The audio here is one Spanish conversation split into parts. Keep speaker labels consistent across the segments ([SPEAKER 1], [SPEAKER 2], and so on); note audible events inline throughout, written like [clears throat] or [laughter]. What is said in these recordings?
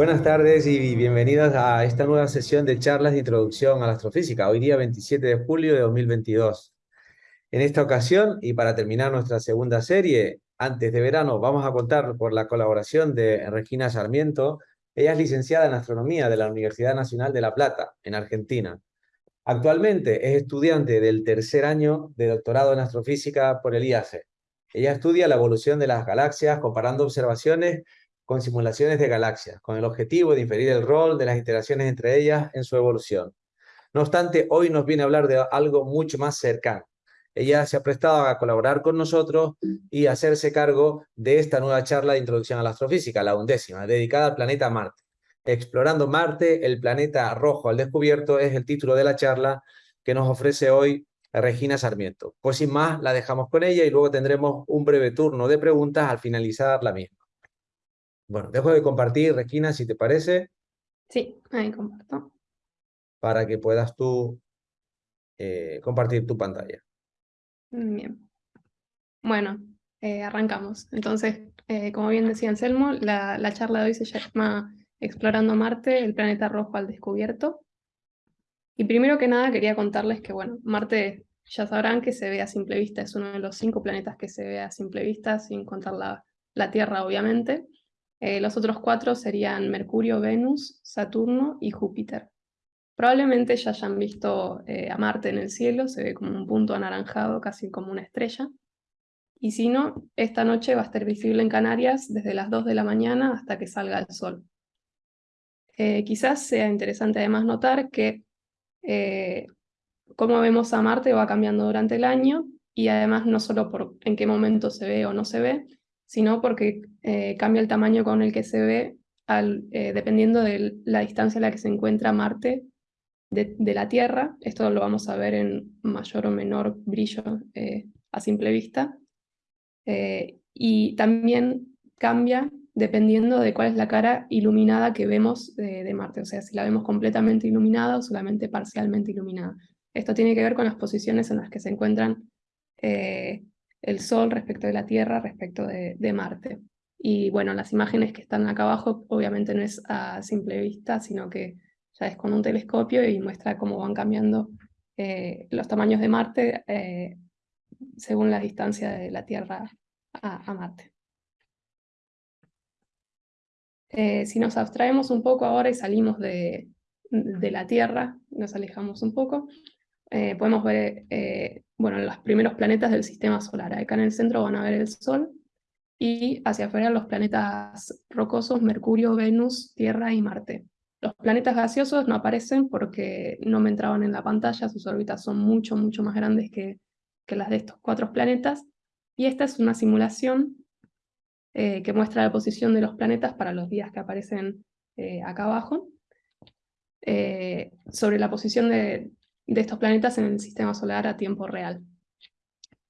[SPEAKER 1] Buenas tardes y bienvenidas a esta nueva sesión de charlas de introducción a la astrofísica, hoy día 27 de julio de 2022. En esta ocasión, y para terminar nuestra segunda serie, antes de verano, vamos a contar por la colaboración de Regina Sarmiento. Ella es licenciada en Astronomía de la Universidad Nacional de La Plata, en Argentina. Actualmente es estudiante del tercer año de doctorado en astrofísica por el IACE. Ella estudia la evolución de las galaxias comparando observaciones con simulaciones de galaxias, con el objetivo de inferir el rol de las interacciones entre ellas en su evolución. No obstante, hoy nos viene a hablar de algo mucho más cercano. Ella se ha prestado a colaborar con nosotros y hacerse cargo de esta nueva charla de introducción a la astrofísica, la undécima, dedicada al planeta Marte. Explorando Marte, el planeta rojo al descubierto es el título de la charla que nos ofrece hoy Regina Sarmiento. Pues sin más, la dejamos con ella y luego tendremos un breve turno de preguntas al finalizar la misma. Bueno, dejo de compartir, Regina, si te parece.
[SPEAKER 2] Sí, ahí comparto.
[SPEAKER 1] Para que puedas tú eh, compartir tu pantalla.
[SPEAKER 2] Bien. Bueno, eh, arrancamos. Entonces, eh, como bien decía Anselmo, la, la charla de hoy se llama Explorando Marte, el planeta rojo al descubierto. Y primero que nada quería contarles que, bueno, Marte ya sabrán que se ve a simple vista, es uno de los cinco planetas que se ve a simple vista, sin contar la, la Tierra, obviamente. Eh, los otros cuatro serían Mercurio, Venus, Saturno y Júpiter. Probablemente ya hayan visto eh, a Marte en el cielo, se ve como un punto anaranjado, casi como una estrella. Y si no, esta noche va a estar visible en Canarias desde las 2 de la mañana hasta que salga el sol. Eh, quizás sea interesante además notar que cómo vemos a Marte va cambiando durante el año y además no solo por en qué momento se ve o no se ve, sino porque eh, cambia el tamaño con el que se ve al, eh, dependiendo de la distancia a la que se encuentra Marte de, la Tierra. Esto lo vamos a ver en mayor o menor brillo eh, a simple vista. y también cambia dependiendo de cuál es la cara iluminada que vemos de, Marte, o sea, si la vemos completamente iluminada o solamente parcialmente iluminada. Esto tiene que ver con las posiciones en las que se encuentran el Sol respecto de la Tierra, respecto de, Marte. Y bueno, las imágenes que están acá abajo obviamente no es a simple vista, sino que ya es con un telescopio y muestra cómo van cambiando eh, los tamaños de Marte eh, según la distancia de la Tierra a, Marte. Eh, si nos abstraemos un poco ahora y salimos de, de la Tierra, nos alejamos un poco, podemos ver bueno, los primeros planetas del sistema solar. Acá en el centro van a ver el Sol, y hacia afuera los planetas rocosos, Mercurio, Venus, Tierra y Marte. Los planetas gaseosos no aparecen porque no me entraban en la pantalla, sus órbitas son mucho, mucho más grandes que, que las de estos cuatro planetas, y esta es una simulación eh, que muestra la posición de los planetas para los días que aparecen eh, acá abajo, eh, sobre la posición de, de estos planetas en el sistema solar a tiempo real.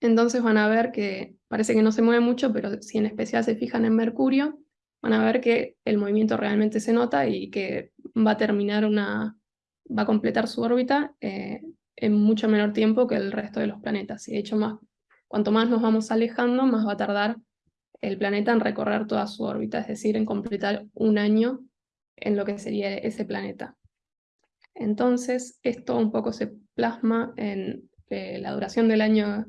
[SPEAKER 2] Entonces van a ver que parece que no se mueve mucho, pero si en especial se fijan en Mercurio, van a ver que el movimiento realmente se nota y que va a terminar una, va a completar su órbita eh, en mucho menor tiempo que el resto de los planetas. Y de hecho, más, cuanto más nos vamos alejando, más va a tardar el planeta en recorrer toda su órbita, es decir, en completar un año en lo que sería ese planeta. Entonces, esto un poco se plasma en eh, la duración del año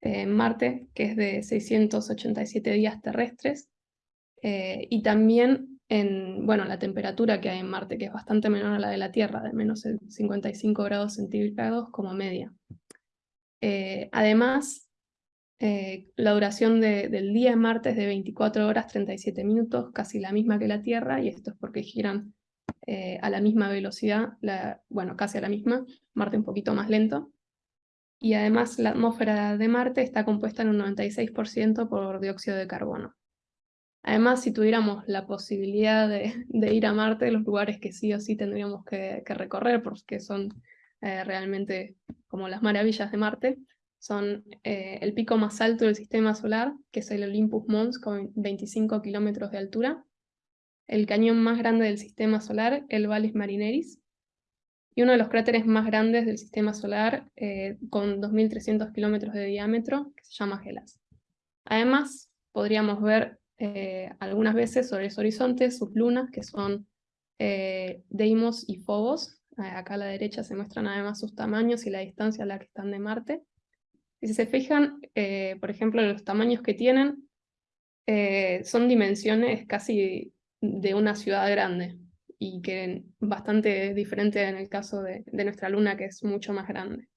[SPEAKER 2] en Marte, que es de 687 días terrestres, eh, y también en bueno, la temperatura que hay en Marte, que es bastante menor a la de la Tierra, de menos 55 grados centígrados como media. Eh, además, la duración del día en Marte es de 24 horas 37 minutos, casi la misma que la Tierra, y esto es porque giran eh, a la misma velocidad, bueno, casi a la misma, Marte un poquito más lento. Y además la atmósfera de Marte está compuesta en un 96% por dióxido de carbono. Además, si tuviéramos la posibilidad de, ir a Marte, los lugares que sí o sí tendríamos que, recorrer, porque son eh, realmente como las maravillas de Marte, son eh, el pico más alto del sistema solar, que es el Olympus Mons, con 25 kilómetros de altura, el cañón más grande del sistema solar, el Valles Marineris, y uno de los cráteres más grandes del sistema solar, eh, con 2.300 kilómetros de diámetro, que se llama Gelas. Además, podríamos ver eh, algunas veces sobre ese horizonte sus lunas, que son eh, Deimos y Phobos. Acá a la derecha se muestran además sus tamaños y la distancia a la que están de Marte. Y si se fijan, por ejemplo, los tamaños que tienen, son dimensiones casi de una ciudad grande, y que bastante diferente en el caso de, nuestra luna, que es mucho más grande.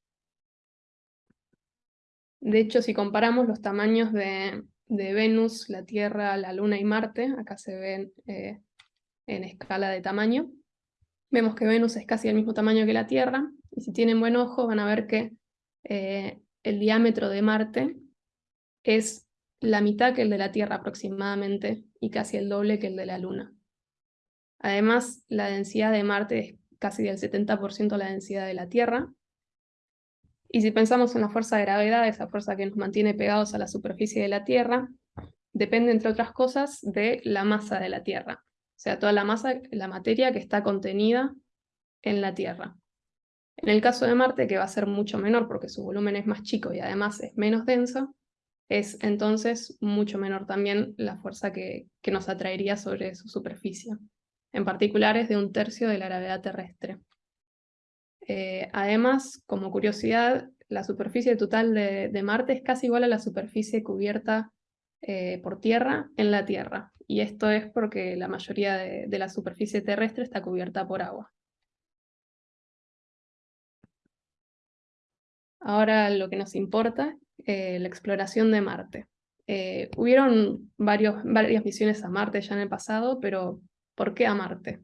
[SPEAKER 2] De hecho, si comparamos los tamaños de, Venus, la Tierra, la Luna y Marte, acá se ven eh, en escala de tamaño, vemos que Venus es casi el mismo tamaño que la Tierra, y si tienen buen ojo van a ver que eh, el diámetro de Marte es la mitad que el de la Tierra aproximadamente, y casi el doble que el de la Luna. Además, la densidad de Marte es casi del 70% la densidad de la Tierra. Y si pensamos en la fuerza de gravedad, esa fuerza que nos mantiene pegados a la superficie de la Tierra, depende, entre otras cosas, de la masa de la Tierra. O sea, toda la masa, la materia que está contenida en la Tierra. En el caso de Marte, que va a ser mucho menor porque su volumen es más chico y además es menos denso, es entonces mucho menor también la fuerza que, que nos atraería sobre su superficie en particular es de un tercio de la gravedad terrestre. Eh, además, como curiosidad, la superficie total de, Marte es casi igual a la superficie cubierta eh, por tierra en la Tierra, y esto es porque la mayoría de, la superficie terrestre está cubierta por agua. Ahora lo que nos importa, eh, la exploración de Marte. hubieron varios, varias misiones a Marte ya en el pasado, pero ¿Por qué a Marte?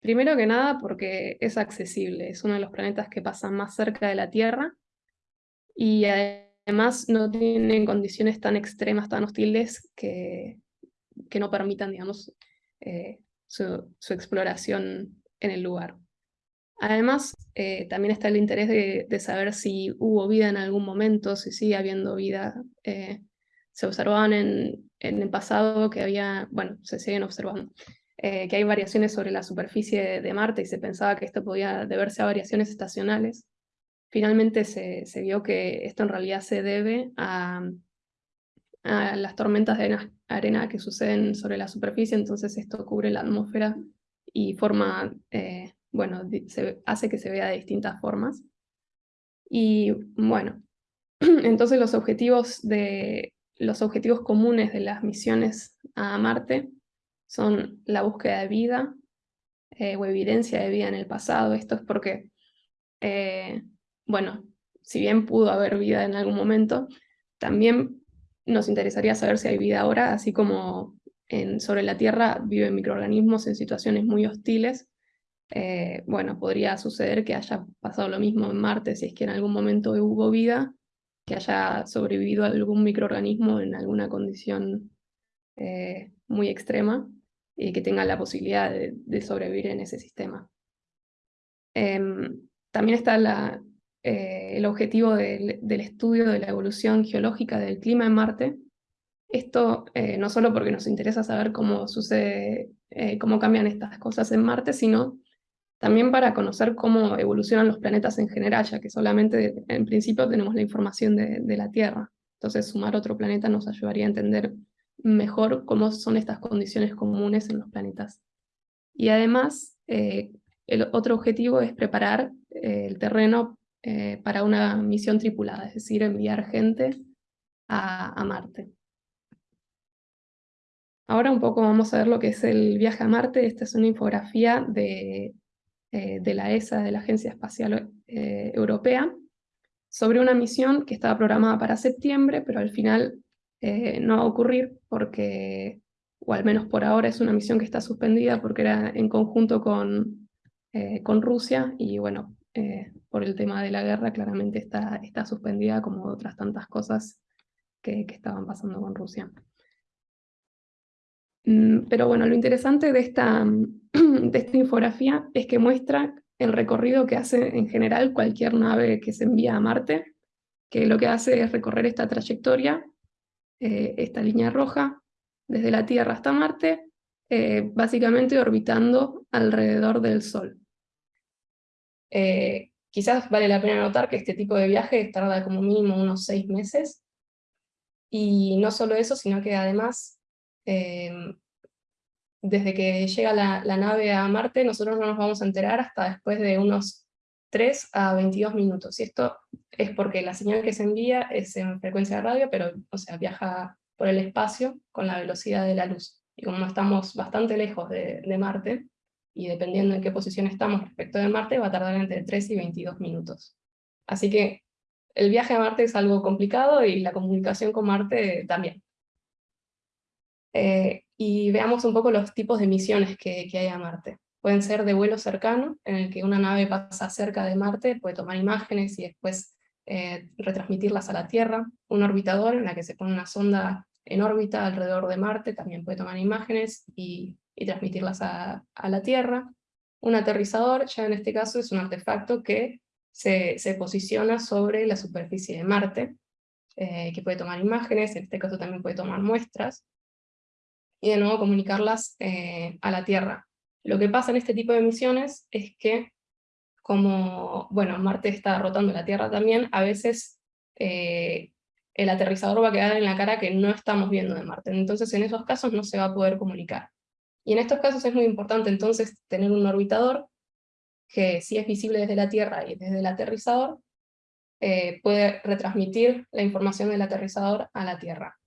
[SPEAKER 2] Primero que nada porque es accesible, es uno de los planetas que pasan más cerca de la Tierra y además no tienen condiciones tan extremas, tan hostiles que, que no permitan, digamos, eh, su, exploración en el lugar. Además, eh, también está el interés de, saber si hubo vida en algún momento, si sigue habiendo vida. Eh, se observaban en, en, el pasado que había, bueno, se siguen observando, eh, que hay variaciones sobre la superficie de Marte y se pensaba que esto podía deberse a variaciones estacionales. Finalmente se, vio que esto en realidad se debe a, las tormentas de arena, que suceden sobre la superficie, entonces esto cubre la atmósfera y forma, eh, bueno, se, hace que se vea de distintas formas. Y bueno, [clears throat] entonces los objetivos, de, los objetivos comunes de las misiones a Marte son la búsqueda de vida eh, o evidencia de vida en el pasado. Esto es porque, eh, bueno, si bien pudo haber vida en algún momento, también nos interesaría saber si hay vida ahora, así como en, sobre la Tierra viven microorganismos en situaciones muy hostiles. Eh, bueno, podría suceder que haya pasado lo mismo en Marte, si es que en algún momento hubo vida, que haya sobrevivido algún microorganismo en alguna condición muy extrema y que tengan la posibilidad de, sobrevivir en ese sistema. Em, también está la, eh, el objetivo del, estudio de la evolución geológica del clima en Marte. Esto eh, no solo porque nos interesa saber cómo sucede, eh, cómo cambian estas cosas en Marte, sino también para conocer cómo evolucionan los planetas en general, ya que solamente en principio tenemos la información de, la Tierra. Entonces sumar otro planeta nos ayudaría a entender mejor cómo son estas condiciones comunes en los planetas. Y además, eh, el otro objetivo es preparar eh, el terreno eh, para una misión tripulada, es decir, enviar gente a, Marte. Ahora un poco vamos a ver lo que es el viaje a Marte. Esta es una infografía de, de la ESA, de la Agencia Espacial Europea, sobre una misión que estaba programada para septiembre, pero al final eh, no va a ocurrir porque, o al menos por ahora, es una misión que está suspendida porque era en conjunto con, eh, con Rusia y bueno, eh, por el tema de la guerra claramente está, está suspendida como otras tantas cosas que, que estaban pasando con Rusia. Mm, pero bueno, lo interesante de esta, [clears throat] de esta infografía es que muestra el recorrido que hace en general cualquier nave que se envía a Marte, que lo que hace es recorrer esta trayectoria eh, esta línea roja, desde la Tierra hasta Marte, eh, básicamente orbitando alrededor del Sol. Eh, quizás vale la pena notar que este tipo de viaje tarda como mínimo unos seis meses, y no solo eso, sino que además desde que llega la, la, nave a Marte, nosotros no nos vamos a enterar hasta después de unos 3 a 22 minutos. Y esto es porque la señal que se envía es en frecuencia de radio, pero o sea, viaja por el espacio con la velocidad de la luz. Y como estamos bastante lejos de, de Marte, y dependiendo en qué posición estamos respecto de Marte, va a tardar entre 3 y 22 minutos. Así que el viaje a Marte es algo complicado y la comunicación con Marte también. Eh, y veamos un poco los tipos de misiones que, hay a Marte. Pueden ser de vuelo cercano, en el que una nave pasa cerca de Marte, puede tomar imágenes y después eh, retransmitirlas a la Tierra. Un orbitador, en la que se pone una sonda en órbita alrededor de Marte, también puede tomar imágenes y, transmitirlas a, la Tierra. Un aterrizador, ya en este caso, es un artefacto que se, se posiciona sobre la superficie de Marte, eh, que puede tomar imágenes, en este caso también puede tomar muestras, y de nuevo comunicarlas eh, a la Tierra. Lo que pasa en este tipo de misiones es que, como bueno, Marte está rotando la Tierra también, a veces eh, el aterrizador va a quedar en la cara que no estamos viendo de Marte. Entonces en esos casos no se va a poder comunicar. Y en estos casos es muy importante entonces tener un orbitador que si es visible desde la Tierra y desde el aterrizador, eh, puede retransmitir la información del aterrizador a la Tierra.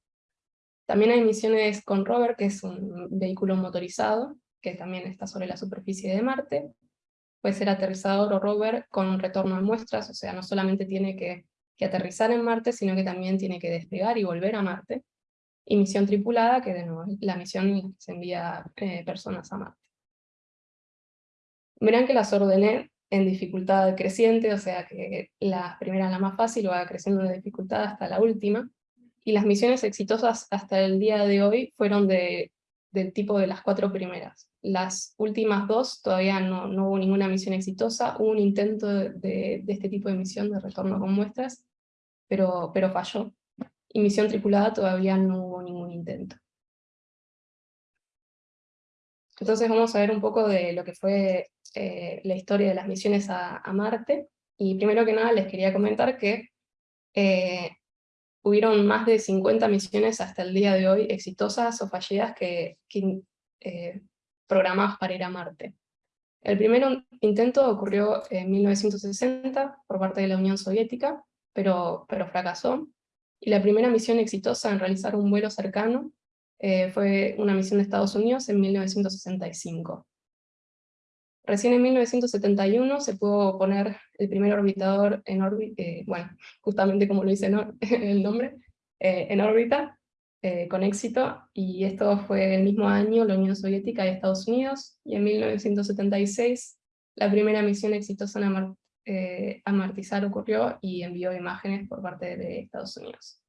[SPEAKER 2] También hay misiones con rover, que es un vehículo motorizado, que también está sobre la superficie de Marte. Puede ser aterrizador o rover con retorno de muestras, o sea, no solamente tiene que, aterrizar en Marte, sino que también tiene que despegar y volver a Marte. Y misión tripulada, que de nuevo la misión se envía eh, personas a Marte. Verán que las ordené en dificultad creciente, o sea que la primera la más fácil va creciendo de dificultad hasta la última, y las misiones exitosas hasta el día de hoy fueron de, del tipo de las cuatro primeras. Las últimas dos todavía no, no hubo ninguna misión exitosa, hubo un intento de, este tipo de misión de retorno con muestras, pero, pero falló. Y misión tripulada todavía no hubo ningún intento. Entonces vamos a ver un poco de lo que fue eh, la historia de las misiones a, a, Marte. Y primero que nada les quería comentar que eh, hubieron más de 50 misiones hasta el día de hoy exitosas o fallidas que, que eh, programadas para ir a Marte. El primer intento ocurrió en 1960 por parte de la Unión Soviética, pero, pero fracasó. Y la primera misión exitosa en realizar un vuelo cercano eh, fue una misión de Estados Unidos en 1965. Recién en 1971 se pudo poner el primer orbitador en órbita, eh, bueno, justamente como lo dice [laughs] el nombre, eh, en órbita, eh, con éxito, y esto fue el mismo año la Unión Soviética y Estados Unidos, y en 1976 la primera misión exitosa en eh, amartizar ocurrió y envió imágenes por parte de Estados Unidos.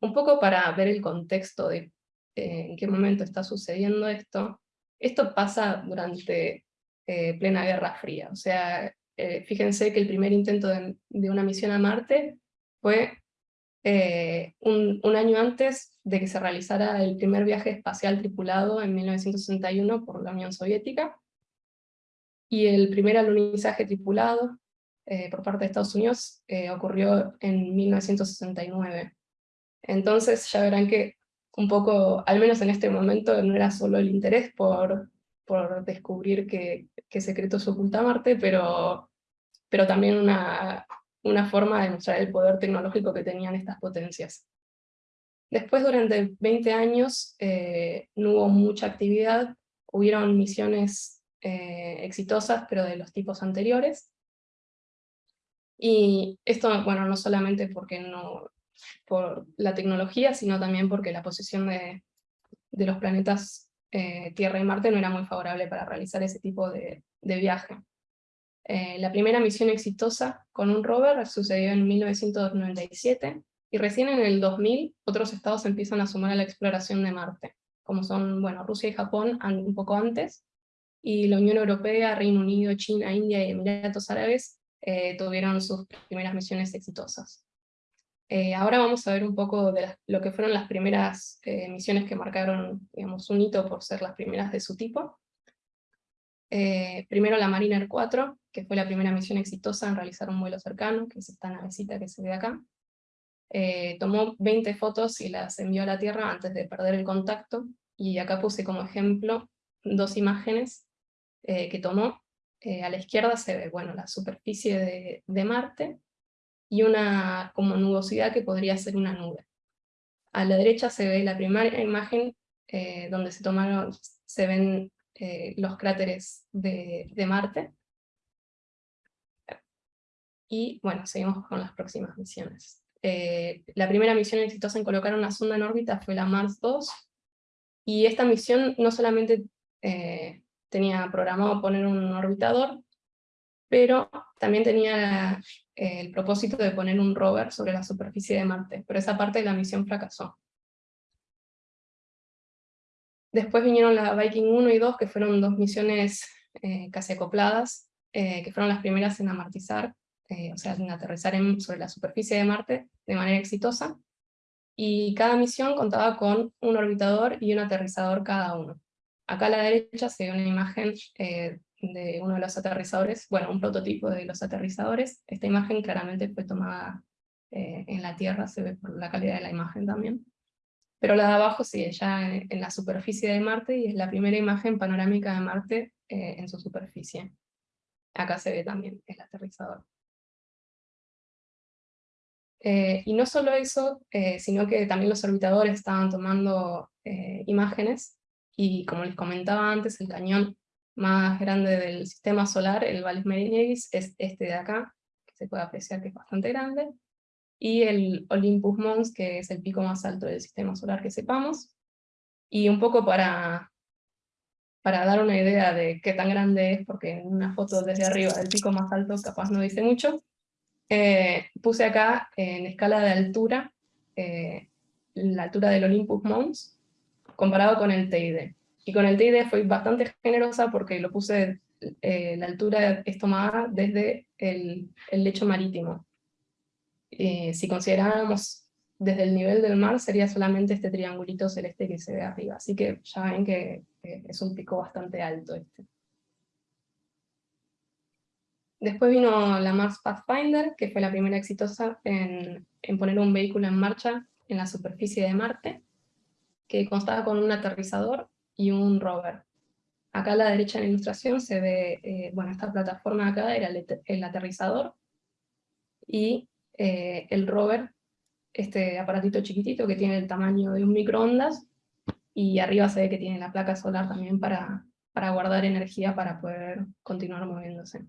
[SPEAKER 2] Un poco para ver el contexto de en qué momento está sucediendo esto, esto pasa durante plena Guerra Fría, o sea, fíjense que el primer intento de, una misión a Marte fue eh, un, año antes de que se realizara el primer viaje espacial tripulado en 1961 por la Unión Soviética, y el primer alunizaje tripulado eh, por parte de Estados Unidos eh, ocurrió en 1969. Entonces ya verán que un poco, al menos en este momento, no era solo el interés por, por descubrir qué, qué secreto se oculta Marte, pero, pero también una, una forma de demostrar el poder tecnológico que tenían estas potencias. Después, durante 20 años, eh, no hubo mucha actividad, hubieron misiones eh, exitosas, pero de los tipos anteriores. Y esto, bueno, no solamente porque no, por la tecnología, sino también porque la posición de, de los planetas eh, Tierra y Marte no era muy favorable para realizar ese tipo de, viaje. Eh, la primera misión exitosa con un rover sucedió en 1997, y recién en el 2000 otros estados empiezan a sumar a la exploración de Marte, como son bueno, Rusia y Japón un poco antes, y la Unión Europea, Reino Unido, China, India y Emiratos Árabes eh, tuvieron sus primeras misiones exitosas. Eh, ahora vamos a ver un poco de lo que fueron las primeras misiones que marcaron digamos, un hito por ser las primeras de su tipo. Eh, primero la Mariner 4, que fue la primera misión exitosa en realizar un vuelo cercano, que es esta navecita que se ve acá. Eh, tomó 20 fotos y las envió a la Tierra antes de perder el contacto, y acá puse como ejemplo dos imágenes que tomó. a la izquierda se ve bueno, la superficie de Marte, y una como nubosidad que podría ser una nube. A la derecha se ve la primera imagen eh, donde se tomaron, se ven eh, los cráteres de, Marte. Y bueno, seguimos con las próximas misiones. Eh, la primera misión exitosa en colocar una sonda en órbita fue la Mars 2, y esta misión no solamente tenía programado poner un orbitador, pero también tenía el propósito de poner un rover sobre la superficie de Marte, pero esa parte de la misión fracasó. Después vinieron la Viking 1 y 2, que fueron dos misiones eh, casi acopladas, eh, que fueron las primeras en amartizar, eh, o sea, en aterrizar sobre la superficie de Marte de manera exitosa, y cada misión contaba con un orbitador y un aterrizador cada uno. Acá a la derecha se ve una imagen de uno de los aterrizadores, bueno, un prototipo de los aterrizadores. Esta imagen claramente fue tomada eh, en la Tierra, se ve por la calidad de la imagen también. Pero la de abajo sigue ya en, la superficie de Marte y es la primera imagen panorámica de Marte eh, en su superficie. Acá se ve también el aterrizador. Eh, y no solo eso, sino que también los orbitadores estaban tomando imágenes, y como les comentaba antes, el cañón más grande del sistema solar, el Valles Marineris, es este de acá, que se puede apreciar que es bastante grande, y el Olympus Mons, que es el pico más alto del sistema solar que sepamos. Y un poco para, para dar una idea de qué tan grande es, porque en una foto desde arriba del pico más alto capaz no dice mucho, eh, puse acá en escala de altura, eh, la altura del Olympus Mons, comparado con el TID. Y con el TID fue bastante generosa porque lo puse, eh, la altura es tomada desde el, el lecho marítimo. Eh, si consideráramos desde el nivel del mar, sería solamente este triangulito celeste que se ve arriba. Así que ya ven que es un pico bastante alto este. Después vino la Mars Pathfinder, que fue la primera exitosa en, en poner un vehículo en marcha en la superficie de Marte, que constaba con un aterrizador y un rover. Acá a la derecha en la ilustración se ve, eh, bueno, esta plataforma acá era el, aterrizador, y eh, el rover, este aparatito chiquitito que tiene el tamaño de un microondas, y arriba se ve que tiene la placa solar también para, para guardar energía para poder continuar moviéndose.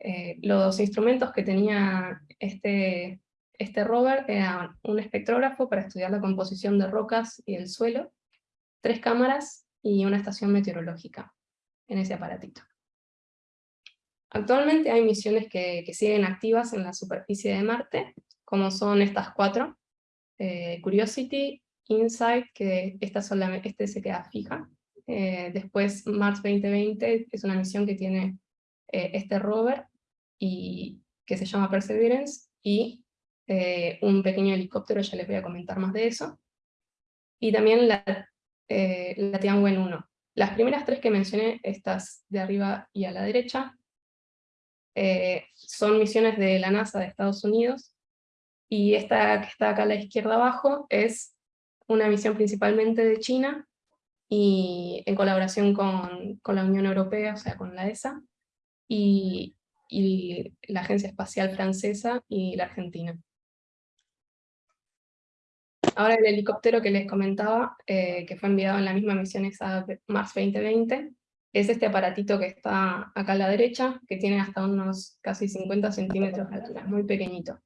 [SPEAKER 2] Eh, los instrumentos que tenía este, este rover eran un espectrógrafo para estudiar la composición de rocas y el suelo, tres cámaras y una estación meteorológica en ese aparatito. Actualmente hay misiones que, siguen activas en la superficie de Marte, como son estas cuatro, eh, Curiosity, InSight, que esta solamente, este se queda fija, eh, después Mars 2020 es una misión que tiene eh, este rover, y, que se llama Perseverance, y un pequeño helicóptero, ya les voy a comentar más de eso. Y también la eh, la Tianwen 1. Las primeras tres que mencioné, estas de arriba y a la derecha, eh, son misiones de la NASA de Estados Unidos, y esta que está acá a la izquierda abajo es una misión principalmente de China, y en colaboración con, con la Unión Europea, o sea, con la ESA, y, y la Agencia Espacial Francesa y la Argentina. Ahora el helicóptero que les comentaba, eh, que fue enviado en la misma misión esa Mars 2020, es este aparatito que está acá a la derecha, que tiene hasta unos casi 50 centímetros de altura, muy pequeñito.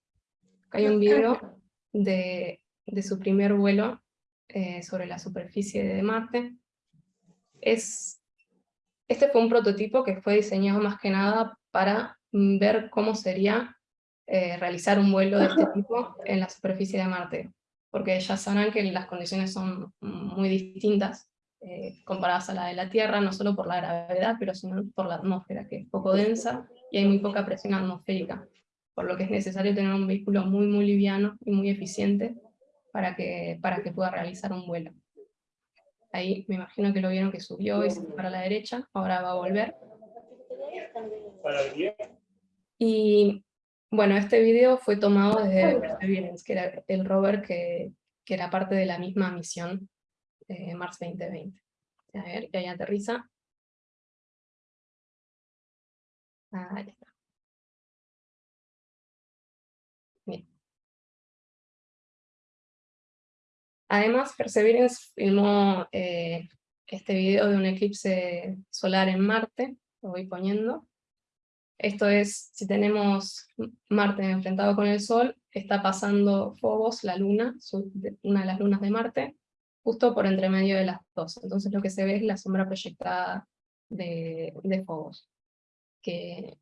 [SPEAKER 2] Acá hay un video de, su primer vuelo eh, sobre la superficie de Marte. Es, este fue un prototipo que fue diseñado más que nada para ver cómo sería eh, realizar un vuelo de este tipo en la superficie de Marte porque ya sabrán que las condiciones son muy distintas eh, comparadas a la de la Tierra, no solo por la gravedad, pero sino por la atmósfera, que es poco densa y hay muy poca presión atmosférica, por lo que es necesario tener un vehículo muy muy liviano y muy eficiente para que, para que pueda realizar un vuelo. Ahí me imagino que lo vieron que subió y se fue para la derecha, ahora va a volver. Y bueno, este video fue tomado desde Perseverance, que era el rover que, que era parte de la misma misión eh, Mars 2020. A ver, que ahí aterriza. Ahí está. Bien. Además, Perseverance filmó eh, este video de un eclipse solar en Marte, lo voy poniendo. Esto es, si tenemos Marte enfrentado con el Sol, está pasando Phobos, la luna, una de las lunas de Marte, justo por entre medio de las dos. Entonces lo que se ve es la sombra proyectada de, de Phobos. Que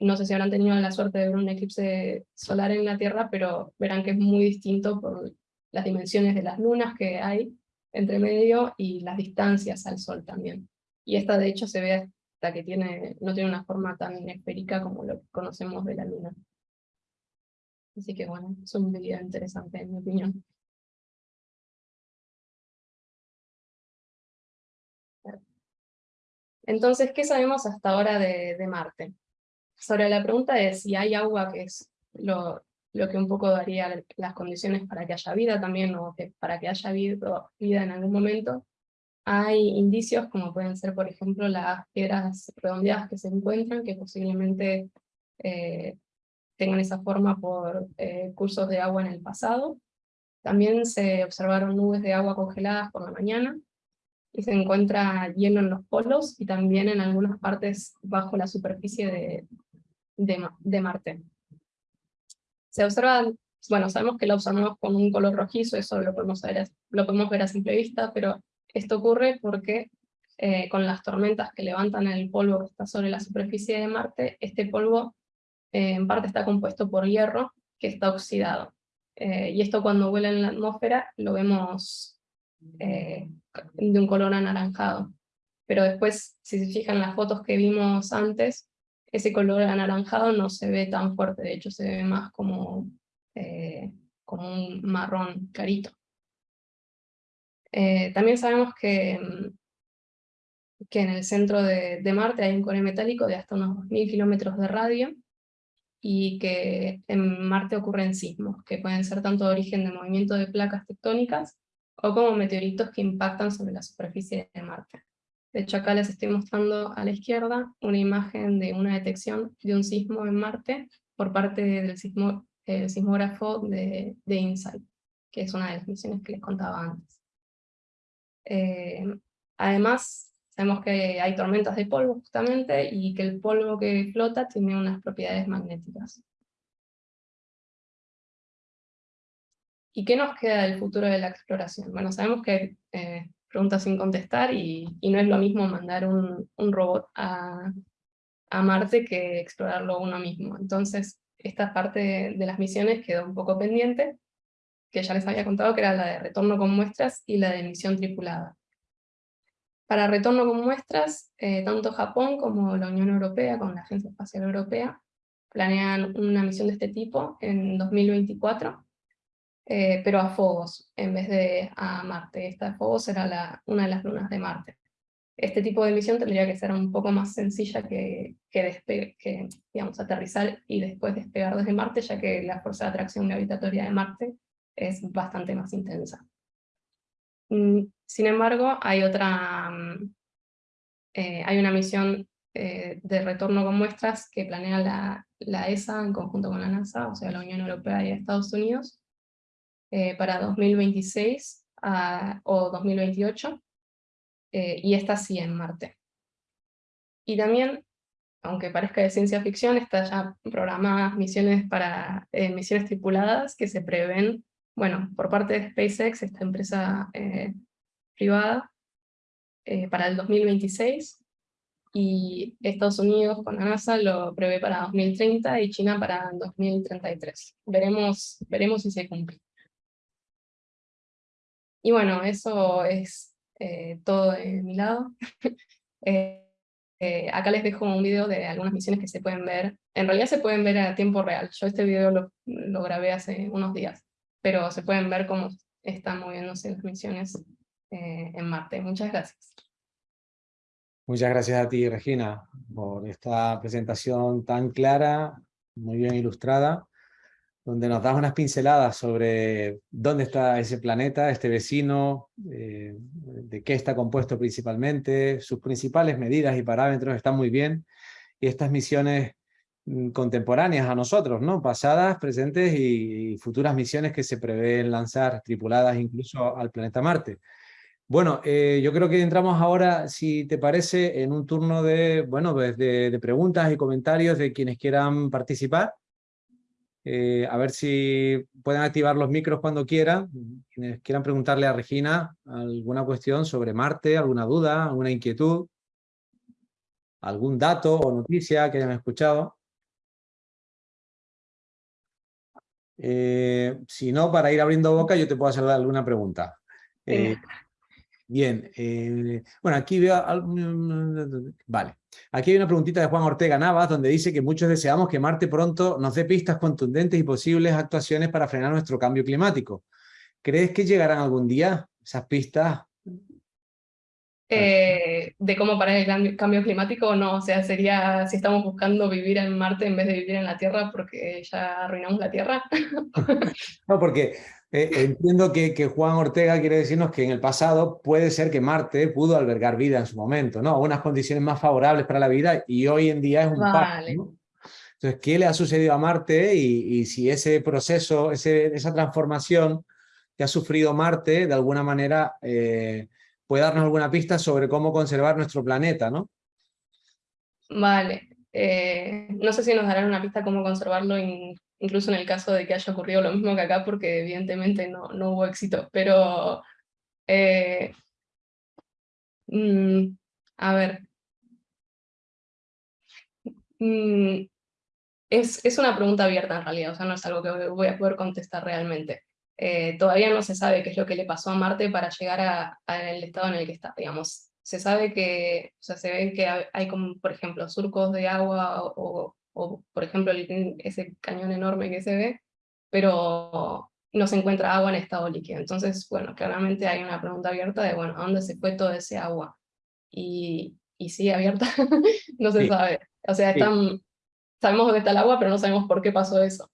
[SPEAKER 2] no sé si habrán tenido la suerte de ver un eclipse solar en la Tierra, pero verán que es muy distinto por las dimensiones de las lunas que hay entre medio y las distancias al Sol también. Y esta de hecho se ve que tiene, no tiene una forma tan esférica como lo que conocemos de la Luna. Así que bueno, es un video interesante en mi opinión. Entonces, ¿qué sabemos hasta ahora de, Marte? Sobre la pregunta de si hay agua, que es lo, lo que un poco daría las condiciones para que haya vida también, o para que haya vida, vida en algún momento, hay indicios como pueden ser, por ejemplo, las piedras redondeadas que se encuentran, que posiblemente eh, tengan esa forma por eh, cursos de agua en el pasado. También se observaron nubes de agua congeladas por la mañana, y se encuentra hielo en los polos, y también en algunas partes bajo la superficie de, de, de Marte. Se observan, bueno, sabemos que la observamos con un color rojizo, eso lo podemos ver, lo podemos ver a simple vista, pero esto ocurre porque eh, con las tormentas que levantan el polvo que está sobre la superficie de Marte, este polvo eh, en parte está compuesto por hierro que está oxidado. Eh, y esto cuando vuela en la atmósfera lo vemos de un color anaranjado. Pero después, si se fijan las fotos que vimos antes, ese color anaranjado no se ve tan fuerte, de hecho se ve más como, como un marrón clarito. Eh, también sabemos que, mm, que en el centro de, Marte hay un core metálico de hasta unos 2.000 kilómetros de radio, y que en Marte ocurren sismos, que pueden ser tanto de origen de movimiento de placas tectónicas, o como meteoritos que impactan sobre la superficie de Marte. De hecho acá les estoy mostrando a la izquierda una imagen de una detección de un sismo en Marte por parte del sismógrafo de, de InSight, que es una de las misiones que les contaba antes. Eh, además, sabemos que hay tormentas de polvo justamente, y que el polvo que flota tiene unas propiedades magnéticas. ¿Y qué nos queda del futuro de la exploración? Bueno, sabemos que eh, preguntas sin contestar, y, no es lo mismo mandar un, robot a, Marte que explorarlo uno mismo. Entonces, esta parte de, de las misiones quedó un poco pendiente, que ya les había contado, que era la de retorno con muestras y la de misión tripulada. Para retorno con muestras, eh, tanto Japón como la Unión Europea, con la Agencia Espacial Europea, planean una misión de este tipo en 2024, eh, pero a Phobos, en vez de a Marte. Esta de Phobos será la, una de las lunas de Marte. Este tipo de misión tendría que ser un poco más sencilla que, que, que digamos, aterrizar y después despegar desde Marte, ya que la fuerza de atracción gravitatoria de Marte es bastante más intensa. Mm, sin embargo, hay otra, mm, eh, hay una misión eh, de retorno con muestras que planea la, ESA en conjunto con la NASA, o sea, la Unión Europea y Estados Unidos, eh, para 2026 o 2028, y esta sí en Marte. Y también, aunque parezca de ciencia ficción, están ya programadas misiones, para, misiones tripuladas que se prevén bueno, por parte de SpaceX, esta empresa eh, privada, eh, para el 2026, y Estados Unidos con la NASA lo prevé para 2030 y China para 2033. Veremos, veremos si se cumple. Y bueno, eso es eh, todo de mi lado. [laughs] acá les dejo un video de algunas misiones que se pueden ver. En realidad se pueden ver a tiempo real. Yo este video lo, lo grabé hace unos días pero se pueden ver cómo están moviéndose las misiones eh, en Marte. Muchas gracias.
[SPEAKER 1] Muchas gracias a ti, Regina, por esta presentación tan clara, muy bien ilustrada, donde nos das unas pinceladas sobre dónde está ese planeta, este vecino, eh, de qué está compuesto principalmente, sus principales medidas y parámetros están muy bien, y estas misiones contemporáneas a nosotros, ¿no? Pasadas, presentes y, futuras misiones que se prevén lanzar, tripuladas incluso al planeta Marte. Bueno, eh, yo creo que entramos ahora, si te parece, en un turno de, bueno, pues de preguntas y comentarios de quienes quieran participar. Eh, a ver si pueden activar los micros cuando quieran. Quienes quieran preguntarle a Regina alguna cuestión sobre Marte, alguna duda, alguna inquietud, algún dato o noticia que hayan escuchado. Eh, si no, para ir abriendo boca, yo te puedo hacer alguna pregunta. Eh, bien, bueno, aquí veo... Vale. Aquí hay una preguntita de Juan Ortega Navas, donde dice que muchos deseamos que Marte pronto nos dé pistas contundentes y posibles actuaciones para frenar nuestro cambio climático. ¿Crees que llegarán algún día esas pistas?
[SPEAKER 2] Eh, de cómo parar el cambio climático o no, o sea, sería si estamos buscando vivir en Marte en vez de vivir en la Tierra porque ya arruinamos la Tierra. [laughs]
[SPEAKER 1] no, porque eh, entiendo que, que, Juan Ortega quiere decirnos que en el pasado puede ser que Marte pudo albergar vida en su momento, ¿no? Unas condiciones más favorables para la vida y hoy en día es un vale. Entonces, ¿qué le ha sucedido a Marte y, y si ese proceso, ese, esa transformación que ha sufrido Marte, de alguna manera eh, puede darnos alguna pista sobre cómo conservar nuestro planeta, ¿no?
[SPEAKER 2] Vale. Eh, no sé si nos darán una pista cómo conservarlo incluso en el caso de que haya ocurrido lo mismo que acá, porque evidentemente no, no hubo éxito, pero... Eh, mm, a ver... Mm, es, es, una pregunta abierta en realidad, o sea, no es algo que voy a poder contestar realmente. Eh, todavía no se sabe qué es lo que le pasó a Marte para llegar al estado en el que está, digamos. Se sabe que, o sea, se ve que hay como, por ejemplo, surcos de agua o, o por ejemplo ese cañón enorme que se ve, pero no se encuentra agua en estado líquido. Entonces, bueno, claramente hay una pregunta abierta de, bueno, ¿a dónde se fue todo ese agua? Y, y sigue abierta, [laughs] no se sabe. O sea, están, sabemos dónde está el agua, pero no sabemos por qué pasó eso.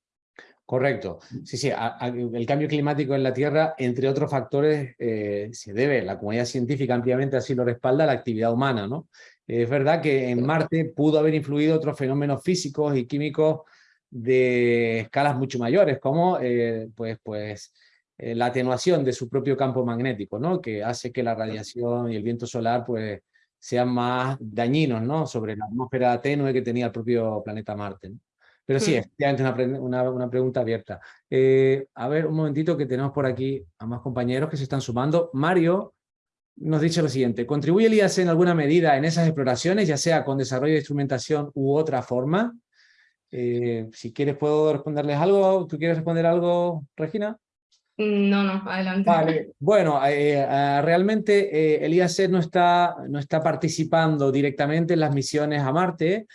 [SPEAKER 1] Correcto. Sí, sí, el cambio climático en la Tierra, entre otros factores, eh, se debe, la comunidad científica ampliamente así lo respalda, la actividad humana, ¿no? Es verdad que en Marte pudo haber influido otros fenómenos físicos y químicos de escalas mucho mayores, como eh, pues, pues, eh, la atenuación de su propio campo magnético, ¿no? que hace que la radiación y el viento solar pues, sean más dañinos ¿no? sobre la atmósfera tenue que tenía el propio planeta Marte. Pero sí, efectivamente una, una, una pregunta abierta. Eh, a ver, un momentito que tenemos por aquí a más compañeros que se están sumando. Mario nos dice lo siguiente, ¿contribuye el IAC en alguna medida en esas exploraciones, ya sea con desarrollo de instrumentación u otra forma? Eh, si quieres puedo responderles algo. ¿Tú quieres responder algo, Regina?
[SPEAKER 2] No, no, adelante.
[SPEAKER 1] Vale, bueno, eh, eh, realmente el IAC no está, no está participando directamente en las misiones a Marte.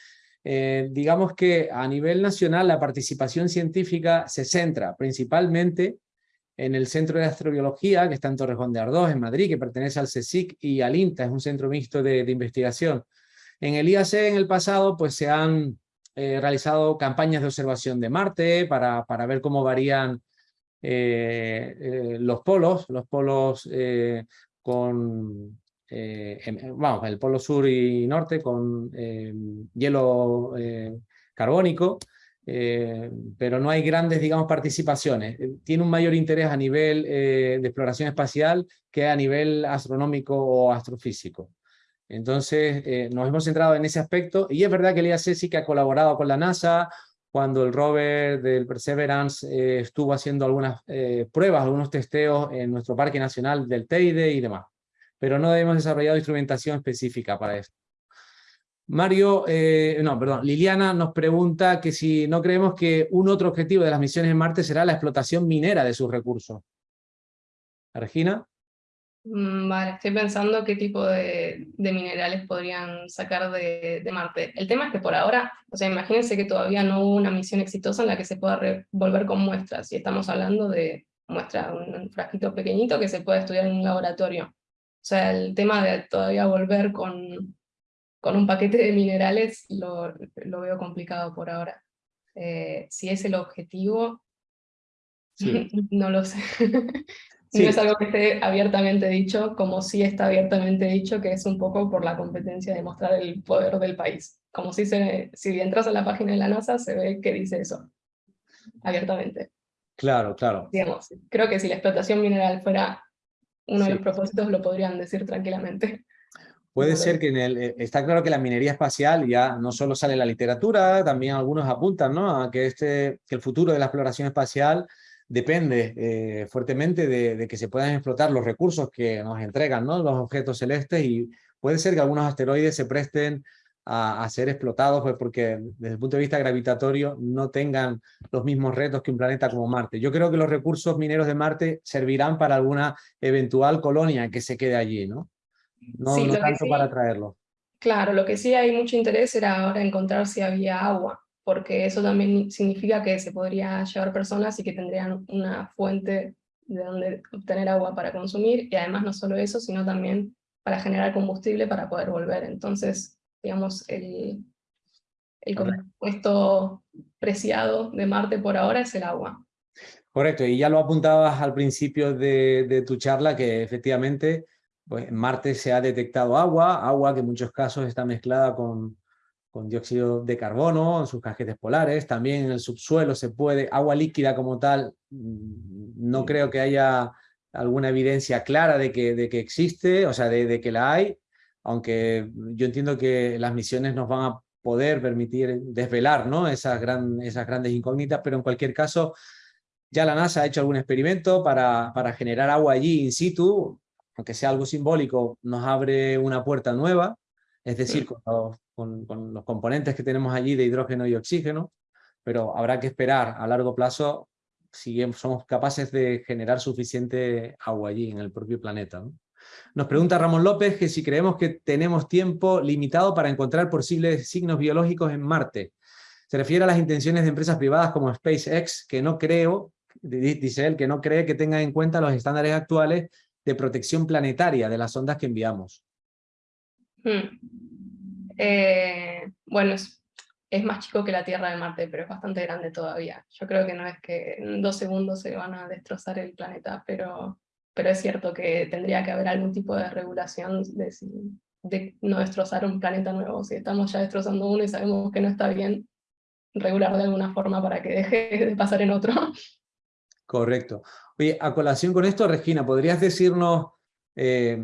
[SPEAKER 1] Digamos que a nivel nacional la participación científica se centra principalmente en el Centro de Astrobiología, que está en Torrejón de Ardós, en Madrid, que pertenece al CSIC y al INTA, es un centro mixto de, investigación. En el IAC en el pasado pues se han eh, realizado campañas de observación de Marte para, para ver cómo varían eh, eh, los polos, los polos con, vamos, el polo sur y norte con hielo carbónico, eh, pero no hay grandes, digamos, participaciones. Eh, tiene un mayor interés a nivel eh, de exploración espacial que a nivel astronómico o astrofísico. Entonces, nos hemos centrado en ese aspecto, y es verdad que el IAC sí que ha colaborado con la NASA, cuando el rover del Perseverance estuvo haciendo algunas pruebas, algunos testeos en nuestro Parque Nacional del Teide y demás, pero no hemos desarrollado instrumentación específica para esto. Mario, eh, no, perdón, Liliana nos pregunta que si no creemos que un otro objetivo de las misiones en Marte será la explotación minera de sus recursos. Regina.
[SPEAKER 2] Mm, vale, estoy pensando qué tipo de, minerales podrían sacar de, Marte. El tema es que por ahora, o sea, imagínense que todavía no hubo una misión exitosa en la que se pueda volver con muestras, y estamos hablando de muestras, un frasquito pequeñito que se puede estudiar en un laboratorio. O sea, el tema de todavía volver con, con un paquete de minerales lo, lo veo complicado por ahora. Eh, si es el objetivo, [laughs] no lo sé. No es algo que esté abiertamente dicho, como sí está abiertamente dicho, que es un poco por la competencia de mostrar el poder del país. Como si, se, si entras a la página de la NASA, se ve que dice eso, abiertamente.
[SPEAKER 1] Claro, claro.
[SPEAKER 2] Digamos, creo que si la explotación mineral fuera uno de los propósitos, lo podrían decir tranquilamente. [laughs]
[SPEAKER 1] Puede ser que en el, eh, está claro que la minería espacial ya no solo sale en la literatura, también algunos apuntan ¿no? a que, este, que el futuro de la exploración espacial depende eh, fuertemente de, que se puedan explotar los recursos que nos entregan ¿no? los objetos celestes y puede ser que algunos asteroides se presten a, ser explotados pues porque desde el punto de vista gravitatorio no tengan los mismos retos que un planeta como Marte. Yo creo que los recursos mineros de Marte servirán para alguna eventual colonia que se quede allí, ¿no? No, tanto para traerlo.
[SPEAKER 2] Claro, lo que sí hay mucho interés era ahora encontrar si había agua porque eso también significa que se podría llevar personas y que tendrían una fuente de donde obtener agua para consumir, y además no solo eso, sino también para generar combustible para poder volver. Entonces, digamos, el, el compuesto preciado de Marte por ahora es el agua.
[SPEAKER 1] Correcto, y ya lo apuntabas al principio de, de tu charla, que efectivamente pues, en Marte se ha detectado agua, agua que en muchos casos está mezclada con, con dióxido de carbono en sus cajetes polares, también en el subsuelo se puede, agua líquida como tal, mm, no creo que haya alguna evidencia clara de que, de que existe, o sea, de, que la hay, aunque yo entiendo que las misiones nos van a poder permitir desvelar ¿no? esas, gran, esas grandes incógnitas, pero en cualquier caso, ya la NASA ha hecho algún experimento para, para generar agua allí in situ, aunque sea algo simbólico, nos abre una puerta nueva, es decir, con los, con, los componentes que tenemos allí de hidrógeno y oxígeno, pero habrá que esperar a largo plazo si somos capaces de generar suficiente agua allí en el propio planeta. Nos pregunta Ramón López que si creemos que tenemos tiempo limitado para encontrar posibles signos biológicos en Marte. Se refiere a las intenciones de empresas privadas como SpaceX, que no creo, dice él, que no cree que tengan en cuenta los estándares actuales de protección planetaria de las ondas que enviamos.
[SPEAKER 2] Hmm. Eh, bueno, es, más chico que la Tierra de Marte, pero es bastante grande todavía. Yo creo que no es que en dos segundos se van a destrozar el planeta, pero, pero es cierto que tendría que haber algún tipo de regulación de, de no destrozar un planeta nuevo. Si estamos ya destrozando uno y sabemos que no está bien, regular de alguna forma para que deje [laughs] de pasar en otro.
[SPEAKER 1] Correcto. Oye, a colación con esto, Regina, ¿podrías decirnos eh,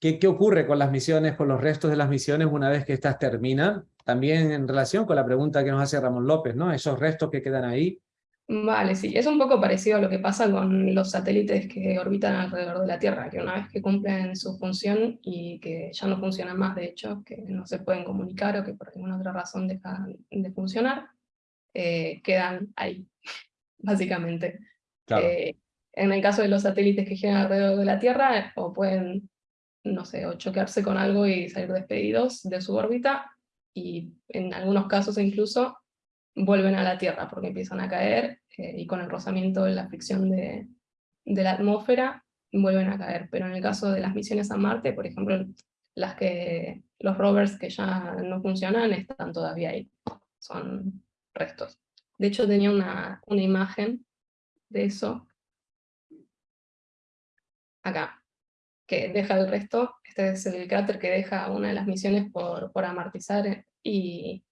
[SPEAKER 1] ¿qué, ¿qué, ocurre con las misiones, con los restos de las misiones una vez que estas terminan? También en relación con la pregunta que nos hace Ramón López, ¿no? Esos restos que quedan ahí.
[SPEAKER 2] Vale, sí, es un poco parecido a lo que pasa con los satélites que orbitan alrededor de la Tierra, que una vez que cumplen su función y que ya no funcionan más, de hecho, que no se pueden comunicar o que por alguna otra razón dejan de funcionar, eh, quedan ahí, [laughs] básicamente. Claro. Eh, en el caso de los satélites que giran alrededor de la Tierra, o pueden, no sé, o chocarse con algo y salir despedidos de su órbita, y en algunos casos incluso vuelven a la Tierra porque empiezan a caer, eh, y con el rozamiento de la fricción de, de la atmósfera, vuelven a caer. Pero en el caso de las misiones a Marte, por ejemplo, las que, los rovers que ya no funcionan están todavía ahí, son restos. De hecho tenía una, una imagen de eso, acá, que deja el resto, este es el cráter que deja una de las misiones por, por amartizar y,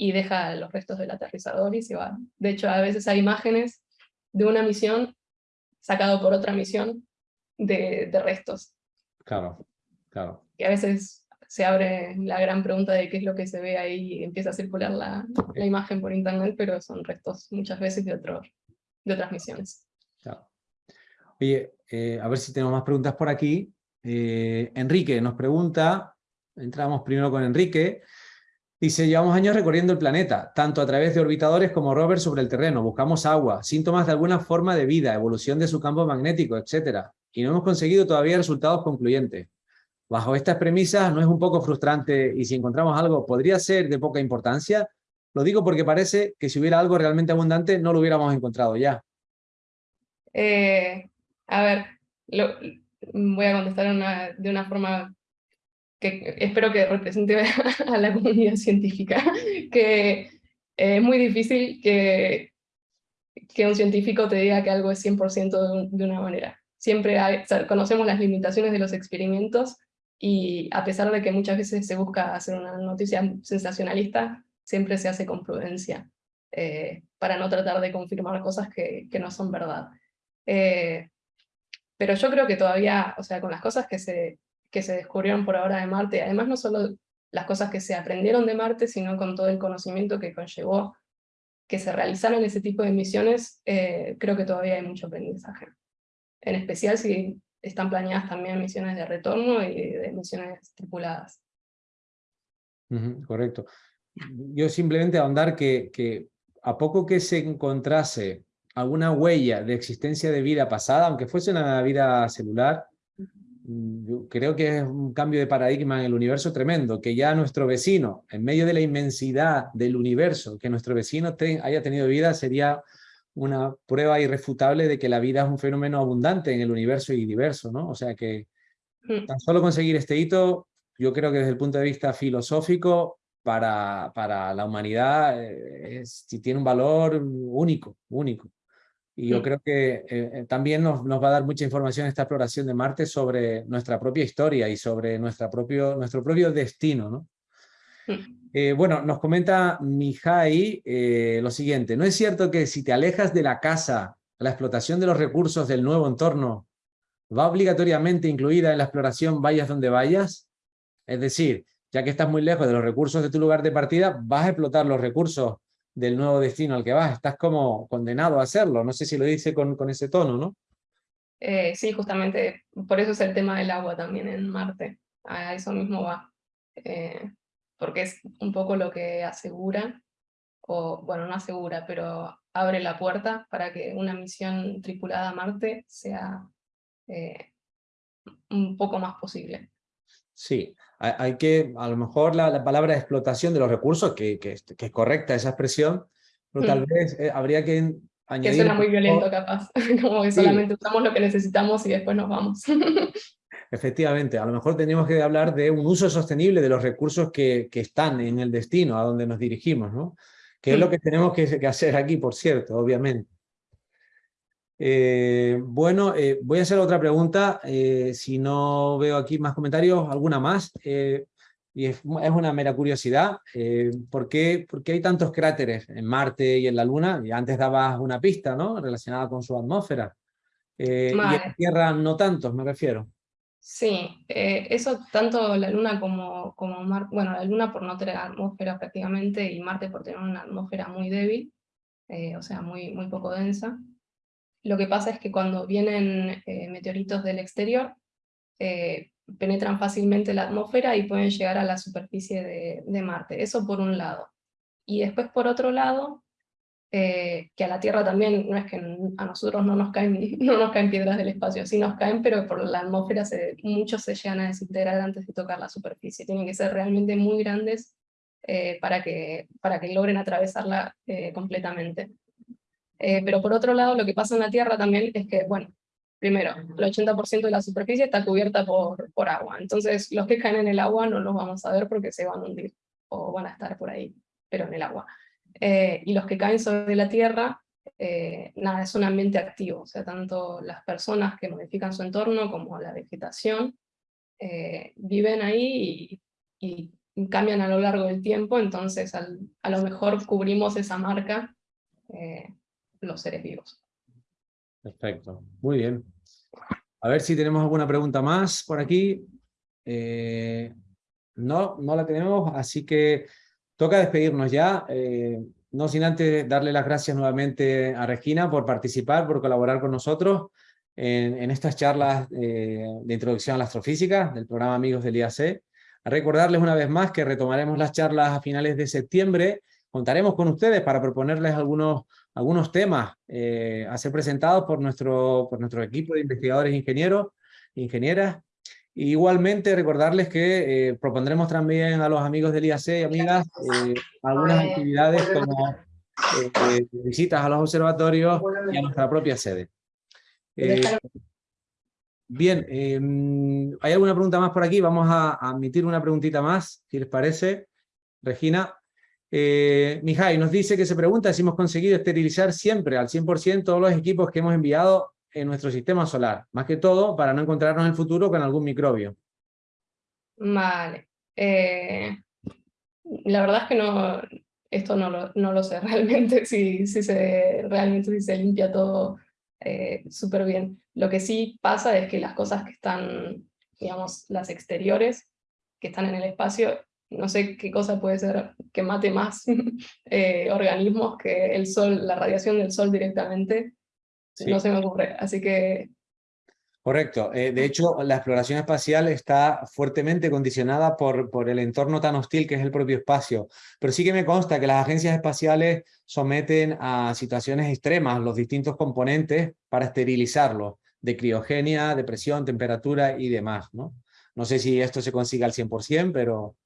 [SPEAKER 2] y deja los restos del aterrizador y se va. De hecho, a veces hay imágenes de una misión sacado por otra misión de, de restos.
[SPEAKER 1] Claro, claro.
[SPEAKER 2] Y a veces se abre la gran pregunta de qué es lo que se ve ahí y empieza a circular la, la imagen por internet, pero son restos muchas veces de, otro, de otras misiones.
[SPEAKER 1] Claro. Oye, eh, a ver si tenemos más preguntas por aquí. Eh, Enrique nos pregunta, entramos primero con Enrique, dice, llevamos años recorriendo el planeta, tanto a través de orbitadores como rovers sobre el terreno, buscamos agua, síntomas de alguna forma de vida, evolución de su campo magnético, etc. Y no hemos conseguido todavía resultados concluyentes. Bajo estas premisas, ¿no es un poco frustrante y si encontramos algo podría ser de poca importancia? Lo digo porque parece que si hubiera algo realmente abundante no lo hubiéramos encontrado ya.
[SPEAKER 2] Eh, a ver, voy a contestar de una forma que espero que represente a la comunidad científica, que es muy difícil que, que un científico te diga que algo es 100% de, una manera. siempre conocemos las limitaciones de los experimentos y a pesar de que muchas veces se busca hacer una noticia sensacionalista, siempre se hace con prudencia, eh, para no tratar de confirmar cosas que, que no son verdad. Eh, pero yo creo que todavía, o sea, con las cosas que se, que se descubrieron por ahora de Marte, además no solo las cosas que se aprendieron de Marte, sino con todo el conocimiento que conllevó que se realizaran ese tipo de misiones, eh, creo que todavía hay mucho aprendizaje. En especial si están planeadas también misiones de retorno y de misiones tripuladas.
[SPEAKER 1] correcto. Yo simplemente ahondar que, que a poco que se encontrase alguna huella de existencia de vida pasada, aunque fuese una vida celular, yo creo que es un cambio de paradigma en el universo tremendo, que ya nuestro vecino, en medio de la inmensidad del universo, que nuestro vecino haya tenido vida sería una prueba irrefutable de que la vida es un fenómeno abundante en el universo y diverso, ¿no? O sea que mm. tan solo conseguir este hito, yo creo que desde el punto de vista filosófico, para, para la humanidad eh, es, tiene un valor único, único. Y yo mm. creo que eh, eh, también nos, nos, va a dar mucha información esta exploración de Marte sobre nuestra propia historia y sobre nuestra propio, nuestro propio destino, ¿no? Mm. Eh, bueno, nos comenta Mihai eh, lo siguiente. ¿No es cierto que si te alejas de la casa, la explotación de los recursos del nuevo entorno va obligatoriamente incluida en la exploración vayas donde vayas? Es decir, ya que estás muy lejos de los recursos de tu lugar de partida, vas a explotar los recursos del nuevo destino al que vas. Estás como condenado a hacerlo. No sé si lo dice con, con ese tono, ¿no?
[SPEAKER 2] Eh, sí, justamente por eso es el tema del agua también en Marte. A eso mismo va porque es un poco lo que asegura, o bueno, no asegura, pero abre la puerta para que una misión tripulada a Marte sea eh, un poco más posible.
[SPEAKER 1] Sí, hay que, a lo mejor la, palabra explotación de los recursos, que, que, es correcta esa expresión, pero tal mm. vez eh, habría que añadir...
[SPEAKER 2] Que suena muy violento capaz, [laughs] como que solamente usamos lo que necesitamos y después nos vamos. [laughs]
[SPEAKER 1] Efectivamente, a lo mejor tenemos que hablar de un uso sostenible de los recursos que, que están en el destino, a donde nos dirigimos, ¿no? Que es lo mm. que tenemos que, hacer aquí, por cierto, obviamente. Eh, bueno, eh, voy a hacer otra pregunta, eh, si no veo aquí más comentarios, alguna más, y es, una mera curiosidad, ¿por qué, ¿por, qué, hay tantos cráteres en Marte y en la Luna? Y antes dabas una pista, ¿no? Relacionada con su atmósfera. Y en la Tierra no tantos, me refiero.
[SPEAKER 2] Sí, eso tanto la Luna como, como Marte, bueno, la Luna por no tener atmósfera prácticamente y Marte por tener una atmósfera muy débil, o sea, muy, muy poco densa. Lo que pasa es que cuando vienen eh, meteoritos del exterior, penetran fácilmente la atmósfera y pueden llegar a la superficie de, Marte, eso por un lado. Y después por otro lado, eh, que a la Tierra también, no es que a nosotros no nos caen, [laughs] no nos caen piedras del espacio, sí nos caen, pero por la atmósfera se, muchos se llegan a desintegrar antes de tocar la superficie, tienen que ser realmente muy grandes eh, para, que, para que logren atravesarla eh, completamente. Pero por otro lado, lo que pasa en la Tierra también es que, bueno, primero, el 80% de la superficie está cubierta por, por agua, entonces los que caen en el agua no los vamos a ver porque se van a hundir, o van a estar por ahí, pero en el agua. Eh, y los que caen sobre la Tierra, eh, nada, es un ambiente activo, o sea, tanto las personas que modifican su entorno como la vegetación eh, viven ahí y, cambian a lo largo del tiempo, entonces a lo mejor cubrimos esa marca los seres vivos.
[SPEAKER 1] Perfecto, muy bien. A ver si tenemos alguna pregunta más por aquí. no, no la tenemos, así que Toca despedirnos ya, eh, no sin antes darle las gracias nuevamente a Regina por participar, por colaborar con nosotros en, estas charlas eh, de introducción a la astrofísica del programa Amigos del IAC. A recordarles una vez más que retomaremos las charlas a finales de septiembre, contaremos con ustedes para proponerles algunos, algunos temas eh, a ser presentados por nuestro, por nuestro equipo de investigadores e ingenieros, ingenieras, Igualmente recordarles que eh, propondremos también a los amigos del IAC y amigas eh, algunas actividades como eh, visitas a los observatorios y a nuestra propia sede. bien, em, ¿hay alguna pregunta más por aquí? Vamos a, admitir una preguntita más, si les parece. Regina. Eh, nos dice que se pregunta si hemos conseguido esterilizar siempre al 100% todos los equipos que hemos enviado en nuestro sistema solar, más que todo para no encontrarnos en el futuro con algún microbio.
[SPEAKER 2] Vale. Eh, la verdad es que no, esto no lo, no lo sé [laughs] realmente, si, si, se, realmente si se limpia todo eh, súper bien. Lo que sí pasa es que las cosas que están, digamos, las exteriores, que están en el espacio, no sé qué cosa puede ser que mate más [laughs] eh, organismos que el sol, la radiación del sol directamente, no se me ocurre, así que...
[SPEAKER 1] Correcto, eh, de hecho la exploración espacial está fuertemente condicionada por, por el entorno tan hostil que es el propio espacio, pero sí que me consta que las agencias espaciales someten a situaciones extremas los distintos componentes para esterilizarlos, de criogenia, de presión, temperatura y demás, ¿no? No sé si esto se consigue al 100%, pero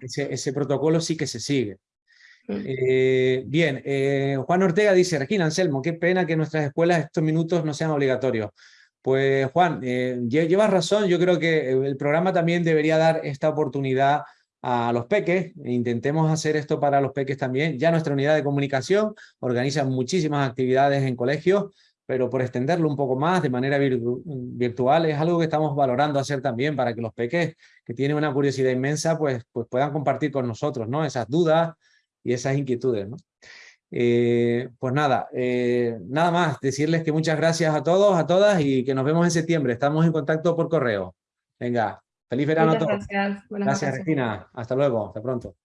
[SPEAKER 1] ese, protocolo sí que se sigue. Mm. Eh, bien, eh, Juan Ortega dice, Regina Anselmo, qué pena que en nuestras escuelas estos minutos no sean obligatorios. Pues Juan, eh, llevas razón, yo creo que el programa también debería dar esta oportunidad a los peques, intentemos hacer esto para los peques también. Ya nuestra unidad de comunicación organiza muchísimas actividades en colegios, pero por extenderlo un poco más de manera virtual es algo que estamos valorando hacer también para que los peques que tienen una curiosidad inmensa pues, pues puedan compartir con nosotros ¿no? esas dudas y esas inquietudes. ¿no? Eh, pues nada, eh, nada más, decirles que muchas gracias a todos, a todas y que nos vemos en septiembre. Estamos en contacto por correo. Venga, feliz verano a todos.
[SPEAKER 2] Gracias,
[SPEAKER 1] gracias Regina, hasta luego, hasta pronto.